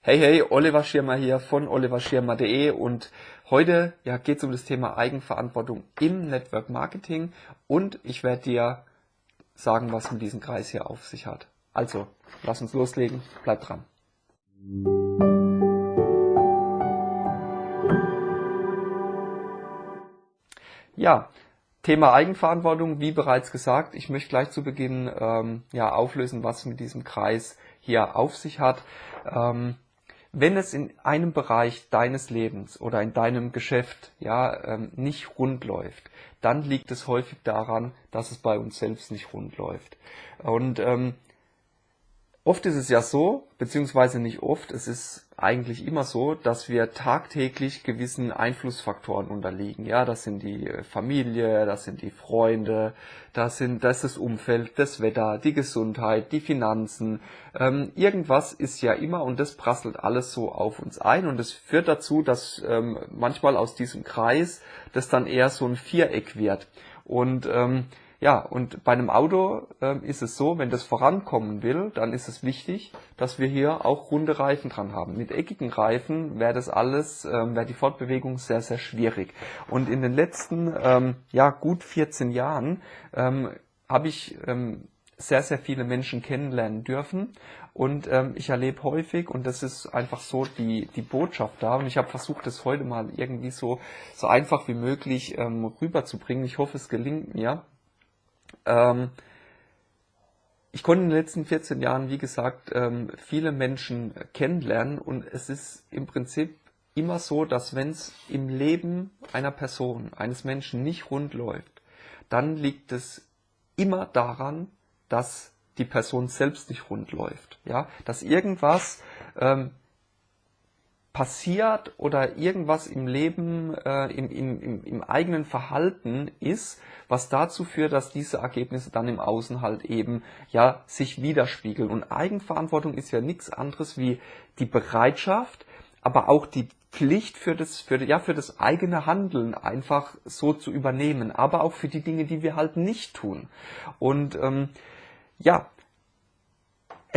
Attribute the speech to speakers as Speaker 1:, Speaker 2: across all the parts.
Speaker 1: Hey, hey, Oliver Schirmer hier von oliverschirmer.de und heute ja, geht es um das Thema Eigenverantwortung im Network Marketing und ich werde dir sagen, was mit diesem Kreis hier auf sich hat. Also, lass uns loslegen, bleib dran. Ja, Thema Eigenverantwortung, wie bereits gesagt, ich möchte gleich zu Beginn ähm, ja, auflösen, was mit diesem Kreis hier auf sich hat. Ähm, wenn es in einem Bereich deines Lebens oder in deinem Geschäft ja ähm, nicht rund läuft, dann liegt es häufig daran, dass es bei uns selbst nicht rund läuft. Und ähm, oft ist es ja so, beziehungsweise nicht oft, es ist eigentlich immer so, dass wir tagtäglich gewissen Einflussfaktoren unterliegen. Ja, das sind die äh, Familie, das sind die Freunde, das sind, das ist das Umfeld, das Wetter, die Gesundheit, die Finanzen. Ähm, irgendwas ist ja immer und das prasselt alles so auf uns ein und es führt dazu, dass ähm, manchmal aus diesem Kreis das dann eher so ein Viereck wird. Und ähm, ja, und bei einem Auto äh, ist es so, wenn das vorankommen will, dann ist es wichtig, dass wir hier auch runde Reifen dran haben. Mit eckigen Reifen wäre das alles, ähm, wäre die Fortbewegung sehr, sehr schwierig. Und in den letzten, ähm, ja, gut 14 Jahren ähm, habe ich ähm, sehr, sehr viele Menschen kennenlernen dürfen. Und ähm, ich erlebe häufig, und das ist einfach so die, die Botschaft da, und ich habe versucht, das heute mal irgendwie so, so einfach wie möglich ähm, rüberzubringen. Ich hoffe, es gelingt mir. Ähm, ich konnte in den letzten 14 Jahren, wie gesagt, ähm, viele Menschen kennenlernen und es ist im Prinzip immer so, dass wenn es im Leben einer Person, eines Menschen nicht rund läuft, dann liegt es immer daran, dass die Person selbst nicht rund läuft. Ja, dass irgendwas ähm, passiert oder irgendwas im Leben, äh, im, im, im eigenen Verhalten ist, was dazu führt, dass diese Ergebnisse dann im Außen halt eben ja sich widerspiegeln. Und Eigenverantwortung ist ja nichts anderes wie die Bereitschaft, aber auch die Pflicht für das, für, ja, für das eigene Handeln einfach so zu übernehmen, aber auch für die Dinge, die wir halt nicht tun. Und ähm, ja,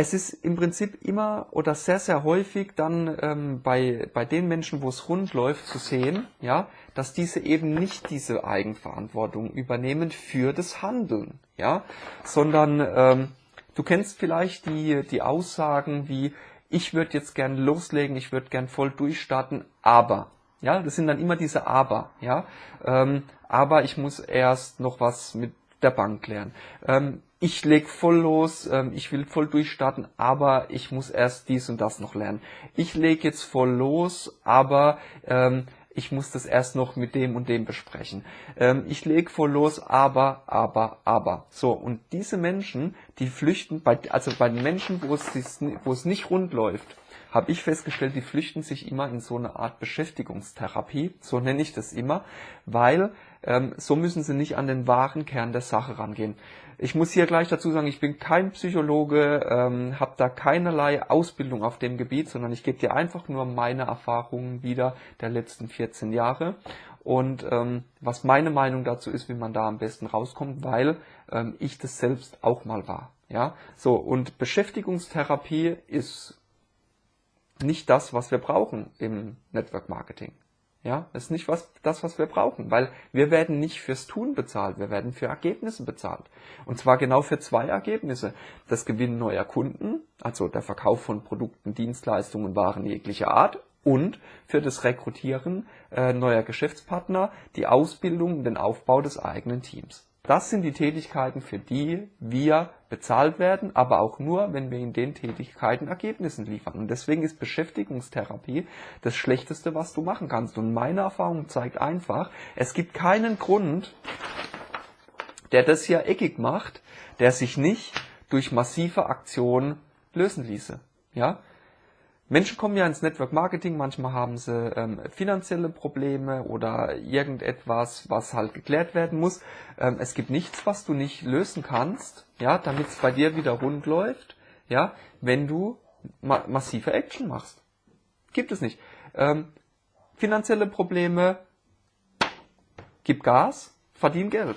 Speaker 1: es ist im Prinzip immer oder sehr, sehr häufig dann ähm, bei, bei den Menschen, wo es rund läuft, zu sehen, ja, dass diese eben nicht diese Eigenverantwortung übernehmen für das Handeln, ja, sondern ähm, du kennst vielleicht die, die Aussagen wie, ich würde jetzt gern loslegen, ich würde gern voll durchstarten, aber, ja, das sind dann immer diese Aber, ja, ähm, aber ich muss erst noch was mit der Bank klären. Ähm, ich leg voll los, ähm, ich will voll durchstarten, aber ich muss erst dies und das noch lernen. Ich leg jetzt voll los, aber ähm, ich muss das erst noch mit dem und dem besprechen. Ähm, ich leg voll los, aber, aber, aber. So, und diese Menschen, die flüchten, bei, also bei den Menschen, wo es, wo es nicht rund läuft, habe ich festgestellt, die flüchten sich immer in so eine Art Beschäftigungstherapie, so nenne ich das immer, weil ähm, so müssen sie nicht an den wahren Kern der Sache rangehen. Ich muss hier gleich dazu sagen, ich bin kein Psychologe, ähm, habe da keinerlei Ausbildung auf dem Gebiet, sondern ich gebe dir einfach nur meine Erfahrungen wieder der letzten 14 Jahre und ähm, was meine Meinung dazu ist, wie man da am besten rauskommt, weil ähm, ich das selbst auch mal war. Ja, so und Beschäftigungstherapie ist nicht das, was wir brauchen im Network Marketing. Ja, das ist nicht was, das, was wir brauchen, weil wir werden nicht fürs Tun bezahlt, wir werden für Ergebnisse bezahlt. Und zwar genau für zwei Ergebnisse. Das Gewinnen neuer Kunden, also der Verkauf von Produkten, Dienstleistungen, Waren jeglicher Art und für das Rekrutieren äh, neuer Geschäftspartner, die Ausbildung, den Aufbau des eigenen Teams. Das sind die Tätigkeiten, für die wir bezahlt werden, aber auch nur, wenn wir in den Tätigkeiten Ergebnisse liefern. Und deswegen ist Beschäftigungstherapie das Schlechteste, was du machen kannst. Und meine Erfahrung zeigt einfach, es gibt keinen Grund, der das hier eckig macht, der sich nicht durch massive Aktionen lösen ließe. Ja? Menschen kommen ja ins Network Marketing, manchmal haben sie ähm, finanzielle Probleme oder irgendetwas, was halt geklärt werden muss. Ähm, es gibt nichts, was du nicht lösen kannst, ja, damit es bei dir wieder rund läuft, ja, wenn du ma massive Action machst. Gibt es nicht. Ähm, finanzielle Probleme, gib Gas, verdien Geld.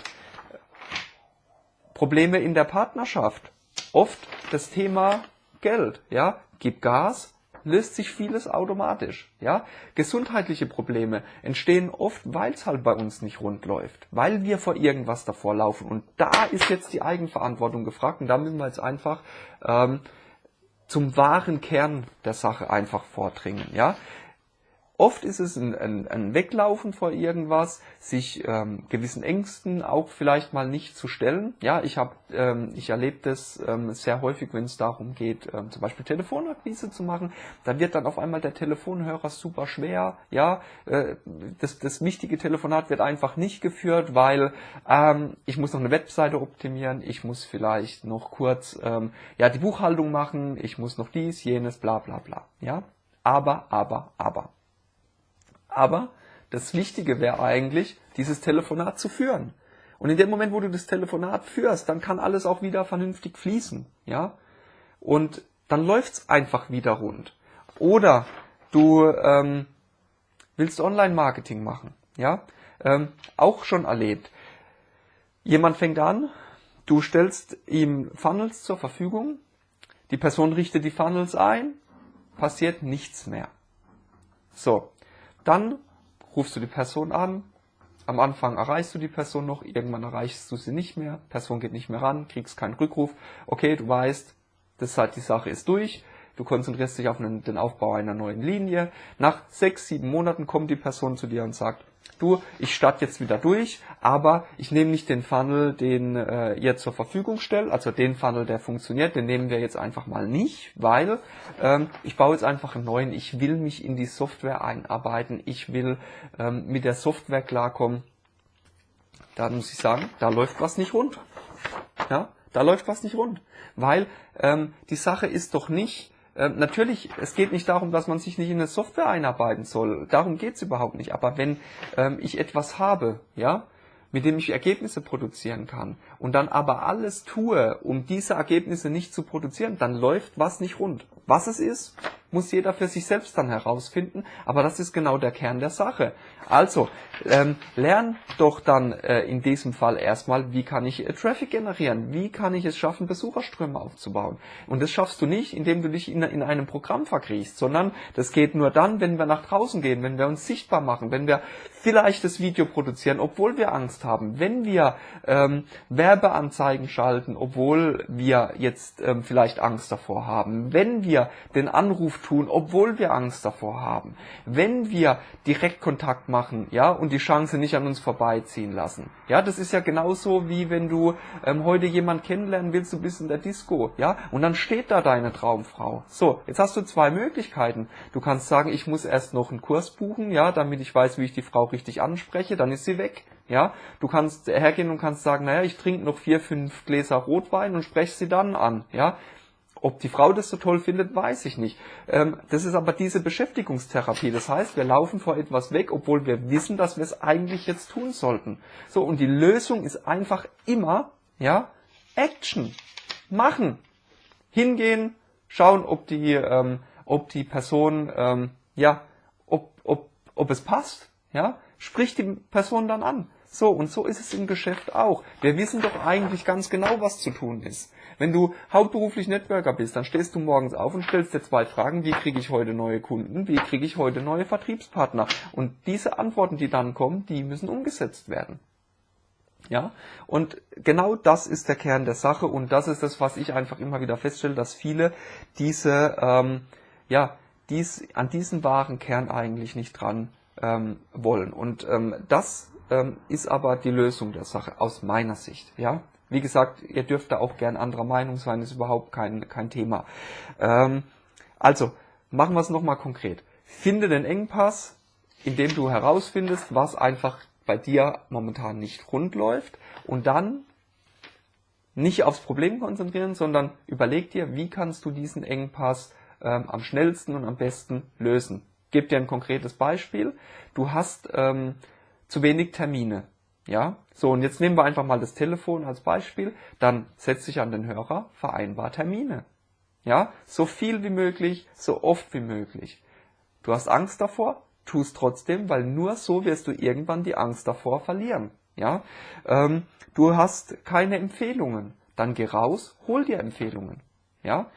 Speaker 1: Probleme in der Partnerschaft, oft das Thema Geld, ja, gib Gas, löst sich vieles automatisch. Ja, gesundheitliche Probleme entstehen oft, weil es halt bei uns nicht rund läuft, weil wir vor irgendwas davor laufen. Und da ist jetzt die Eigenverantwortung gefragt und da müssen wir jetzt einfach ähm, zum wahren Kern der Sache einfach vordringen. Ja, Oft ist es ein, ein, ein Weglaufen vor irgendwas, sich ähm, gewissen Ängsten auch vielleicht mal nicht zu stellen. Ja, ich habe, ähm, ich erlebe das ähm, sehr häufig, wenn es darum geht, ähm, zum Beispiel Telefonakquise zu machen. Da wird dann auf einmal der Telefonhörer super schwer. Ja, äh, das, das wichtige Telefonat wird einfach nicht geführt, weil ähm, ich muss noch eine Webseite optimieren, ich muss vielleicht noch kurz ähm, ja die Buchhaltung machen, ich muss noch dies, jenes, bla bla bla. Ja, aber, aber, aber. Aber das Wichtige wäre eigentlich, dieses Telefonat zu führen. Und in dem Moment, wo du das Telefonat führst, dann kann alles auch wieder vernünftig fließen, ja. Und dann läuft's einfach wieder rund. Oder du ähm, willst Online-Marketing machen, ja. Ähm, auch schon erlebt. Jemand fängt an, du stellst ihm Funnels zur Verfügung, die Person richtet die Funnels ein, passiert nichts mehr. So, dann rufst du die Person an. Am Anfang erreichst du die Person noch, irgendwann erreichst du sie nicht mehr, Person geht nicht mehr ran, kriegst keinen Rückruf. Okay, du weißt, das halt die Sache ist durch. Du konzentrierst dich auf den Aufbau einer neuen Linie. Nach sechs, sieben Monaten kommt die Person zu dir und sagt, du, ich starte jetzt wieder durch, aber ich nehme nicht den Funnel, den äh, ihr zur Verfügung stellt, also den Funnel, der funktioniert, den nehmen wir jetzt einfach mal nicht, weil ähm, ich baue jetzt einfach einen neuen, ich will mich in die Software einarbeiten, ich will ähm, mit der Software klarkommen. Da muss ich sagen, da läuft was nicht rund. Ja, da läuft was nicht rund. Weil ähm, die Sache ist doch nicht, ähm, natürlich, es geht nicht darum, dass man sich nicht in eine Software einarbeiten soll. Darum geht's überhaupt nicht. Aber wenn ähm, ich etwas habe, ja, mit dem ich Ergebnisse produzieren kann und dann aber alles tue, um diese Ergebnisse nicht zu produzieren, dann läuft was nicht rund. Was es ist, muss jeder für sich selbst dann herausfinden, aber das ist genau der Kern der Sache. Also, ähm, lern doch dann äh, in diesem Fall erstmal, wie kann ich äh, Traffic generieren, wie kann ich es schaffen, Besucherströme aufzubauen. Und das schaffst du nicht, indem du dich in, in einem Programm verkriechst, sondern das geht nur dann, wenn wir nach draußen gehen, wenn wir uns sichtbar machen, wenn wir vielleicht das Video produzieren, obwohl wir Angst haben, wenn wir ähm, Werbeanzeigen schalten, obwohl wir jetzt ähm, vielleicht Angst davor haben, wenn wir den Anruf tun, obwohl wir Angst davor haben. Wenn wir Direktkontakt machen, ja, und die Chance nicht an uns vorbeiziehen lassen. Ja, das ist ja genauso wie wenn du ähm, heute jemand kennenlernen willst, du bist in der Disco, ja, und dann steht da deine Traumfrau. So, jetzt hast du zwei Möglichkeiten. Du kannst sagen, ich muss erst noch einen Kurs buchen, ja, damit ich weiß, wie ich die Frau richtig anspreche, dann ist sie weg. Ja, du kannst hergehen und kannst sagen, naja, ich trinke noch vier, fünf Gläser Rotwein und spreche sie dann an. Ja, ob die Frau das so toll findet, weiß ich nicht. Ähm, das ist aber diese Beschäftigungstherapie. Das heißt, wir laufen vor etwas weg, obwohl wir wissen, dass wir es eigentlich jetzt tun sollten. So, und die Lösung ist einfach immer, ja, Action. Machen. Hingehen, schauen, ob die, ähm, ob die Person, ähm, ja, ob, ob, ob es passt, ja, sprich die Person dann an. So, und so ist es im Geschäft auch. Wir wissen doch eigentlich ganz genau, was zu tun ist. Wenn du hauptberuflich Networker bist, dann stehst du morgens auf und stellst dir zwei Fragen, wie kriege ich heute neue Kunden, wie kriege ich heute neue Vertriebspartner. Und diese Antworten, die dann kommen, die müssen umgesetzt werden. Ja, und genau das ist der Kern der Sache und das ist das, was ich einfach immer wieder feststelle, dass viele diese, ähm, ja, dies, an diesen wahren Kern eigentlich nicht dran ähm, wollen. Und ähm, das ähm, ist aber die Lösung der Sache aus meiner Sicht. Ja, wie gesagt, ihr dürft da auch gern anderer Meinung sein, ist überhaupt kein, kein Thema. Ähm, also, machen wir es nochmal konkret. Finde den Engpass, indem du herausfindest, was einfach bei dir momentan nicht rund läuft und dann nicht aufs Problem konzentrieren, sondern überleg dir, wie kannst du diesen Engpass ähm, am schnellsten und am besten lösen. Gib dir ein konkretes Beispiel. Du hast ähm, zu wenig Termine. Ja, so und jetzt nehmen wir einfach mal das Telefon als Beispiel. Dann setz dich an den Hörer, vereinbar Termine. Ja, so viel wie möglich, so oft wie möglich. Du hast Angst davor, tu es trotzdem, weil nur so wirst du irgendwann die Angst davor verlieren. Ja, ähm, du hast keine Empfehlungen, dann geh raus, hol dir Empfehlungen. Ja,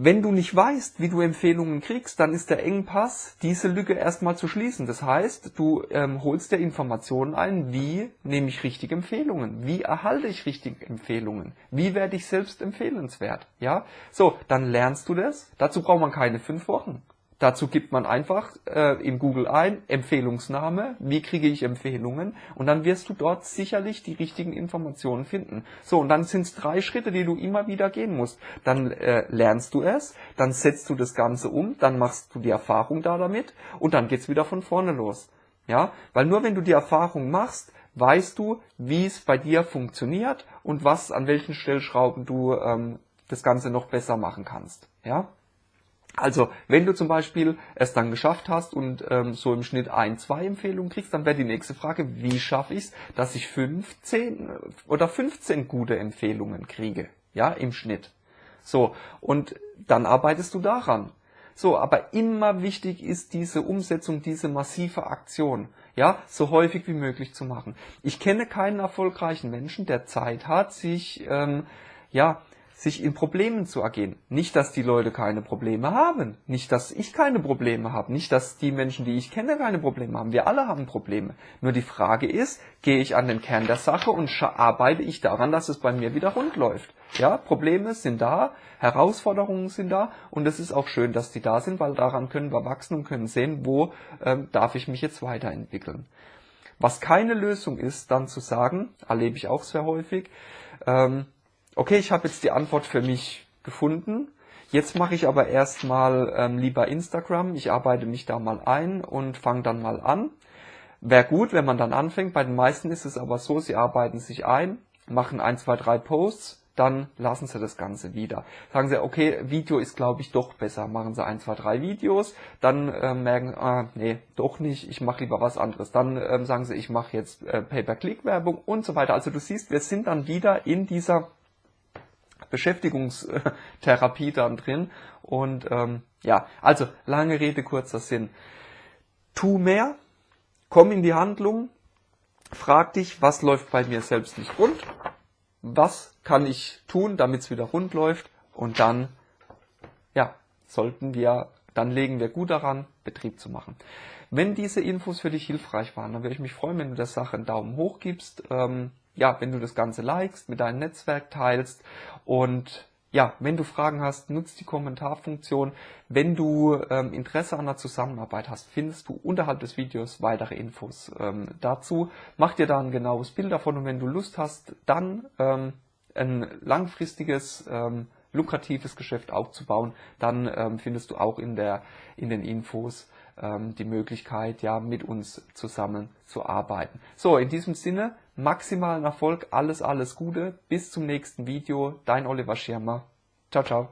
Speaker 1: Wenn du nicht weißt, wie du Empfehlungen kriegst, dann ist der Engpass, diese Lücke erstmal zu schließen. Das heißt, du ähm, holst dir Informationen ein, wie nehme ich richtige Empfehlungen, wie erhalte ich richtige Empfehlungen, wie werde ich selbst empfehlenswert. Ja, so, dann lernst du das. Dazu braucht man keine fünf Wochen. Dazu gibt man einfach äh, in Google ein Empfehlungsname, wie kriege ich Empfehlungen und dann wirst du dort sicherlich die richtigen Informationen finden. So, und dann sind es drei Schritte, die du immer wieder gehen musst. Dann äh, lernst du es, dann setzt du das Ganze um, dann machst du die Erfahrung da damit und dann geht's wieder von vorne los. Ja, weil nur wenn du die Erfahrung machst, weißt du, wie es bei dir funktioniert und was an welchen Stellschrauben du ähm, das Ganze noch besser machen kannst. Ja. Also, wenn du zum Beispiel es dann geschafft hast und ähm, so im Schnitt ein, zwei Empfehlungen kriegst, dann wäre die nächste Frage, wie schaffe ich es, dass ich 15 oder 15 gute Empfehlungen kriege, ja, im Schnitt. So, und dann arbeitest du daran. So, aber immer wichtig ist diese Umsetzung, diese massive Aktion, ja, so häufig wie möglich zu machen. Ich kenne keinen erfolgreichen Menschen, der Zeit hat, sich, ähm, ja, sich in Problemen zu ergehen. Nicht, dass die Leute keine Probleme haben, nicht, dass ich keine Probleme habe, nicht, dass die Menschen, die ich kenne, keine Probleme haben. Wir alle haben Probleme. Nur die Frage ist, gehe ich an den Kern der Sache und arbeite ich daran, dass es bei mir wieder rund läuft. Ja, Probleme sind da, Herausforderungen sind da und es ist auch schön, dass die da sind, weil daran können wir wachsen und können sehen, wo ähm, darf ich mich jetzt weiterentwickeln. Was keine Lösung ist, dann zu sagen, erlebe ich auch sehr häufig, ähm, okay, ich habe jetzt die Antwort für mich gefunden. Jetzt mache ich aber erstmal ähm, lieber Instagram. Ich arbeite mich da mal ein und fange dann mal an. Wäre gut, wenn man dann anfängt. Bei den meisten ist es aber so, sie arbeiten sich ein, machen ein, zwei, drei Posts, dann lassen sie das Ganze wieder. Sagen sie, okay, Video ist glaube ich doch besser. Machen sie ein, zwei, drei Videos, dann äh, merken, ah, nee, doch nicht, ich mache lieber was anderes. Dann ähm, sagen sie, ich mache jetzt äh, Pay-per-Click-Werbung und so weiter. Also du siehst, wir sind dann wieder in dieser Beschäftigungstherapie dann drin. Und ähm, ja, also lange Rede, kurzer Sinn. Tu mehr, komm in die Handlung, frag dich, was läuft bei mir selbst nicht rund, was kann ich tun, damit es wieder rund läuft und dann, ja, sollten wir, dann legen wir gut daran, Betrieb zu machen. Wenn diese Infos für dich hilfreich waren, dann würde ich mich freuen, wenn du der Sache einen Daumen hoch gibst. Ähm, ja, wenn du das Ganze likest, mit deinem Netzwerk teilst und ja, wenn du Fragen hast, nutzt die Kommentarfunktion. Wenn du ähm, Interesse an der Zusammenarbeit hast, findest du unterhalb des Videos weitere Infos ähm, dazu. Mach dir da ein genaues Bild davon und wenn du Lust hast, dann ähm, ein langfristiges, ähm, lukratives Geschäft aufzubauen, dann ähm, findest du auch in, der, in den Infos ähm, die Möglichkeit, ja, mit uns zusammen zu arbeiten. So, in diesem Sinne, maximalen Erfolg, alles, alles Gute, bis zum nächsten Video, dein Oliver Schirmer. Ciao, ciao.